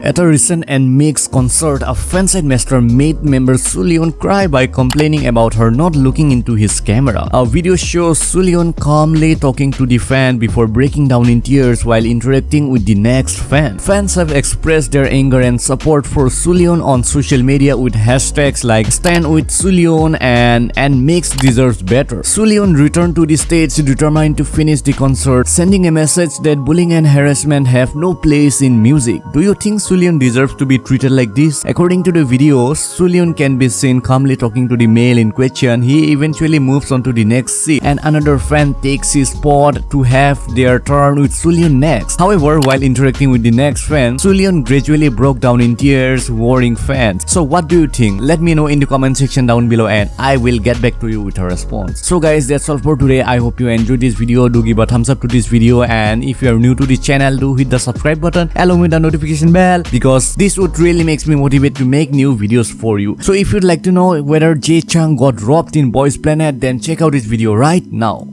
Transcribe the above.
At a recent NMIXX concert, a fansite master made member Sullyoon cry by complaining about her not looking into his camera. A video shows Sullyoon calmly talking to the fan before breaking down in tears while interacting with the next fan. Fans have expressed their anger and support for Sullyoon on social media with hashtags like Stand with Sullyoon and NMIXX deserves better. Sullyoon returned to the stage determined to finish the concert, sending a message that bullying and harassment have no place in music. Do you think Sullyoon deserves to be treated like this? According to the video, Sullyoon can be seen calmly talking to the male in question. He eventually moves on to the next seat and another fan takes his spot to have their turn with Sullyoon next. However, while interacting with the next fan, Sullyoon gradually broke down in tears, worrying fans. So what do you think? Let me know in the comment section down below and I will get back to you with a response. So guys, that's all for today. I hope you enjoyed this video. Do give a thumbs up to this video and if you are new to this channel, do hit the subscribe button along with the notification bell because this would really makes me motivate to make new videos for you. So if you'd like to know whether Jay Chang got robbed in Boys Planet then check out this video right now.